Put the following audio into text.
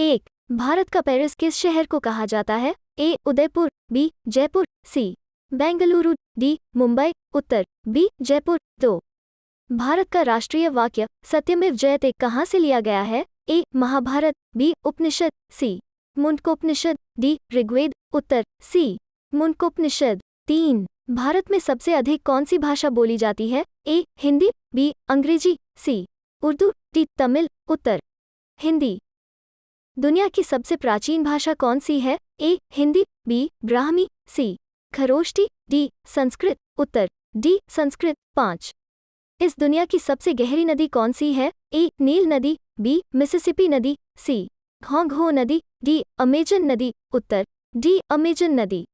एक, भारत का पेरिस किस शहर को कहा जाता है? A, Udaipur, B, Jaipur, C, Bengaluru, D, Mumbai, Uttar, B, Jaipur, दो। भारत का राष्ट्रीय वाक्य सत्यमेव जयते कहाँ से लिया गया है? A, Mahabharata, B, Upanishad, C, Mundakopanishad, D, Rigveda, Uttar, C, Mundakopanishad, तीन। भारत में सबसे अधिक कौन सी भाषा बोली जाती है? A, Hindi, B, Angrezi, C, Urdu, D, Tamil, उत्तर। हिंदी दुनिया की सबसे प्राचीन भाषा कौन सी है? A, Hindi, B, Brahmi, C, Kharosthi, D, Sanskrit, Uttar, D, Sanskrit, पाँच। इस दुनिया की सबसे गहरी नदी कौन सी है? ए, नील नदी, बी, मिसिसिपी नदी, सी, घोंघो नदी, डी, अमेजन नदी, उत्तर, डी, अमेजन नदी।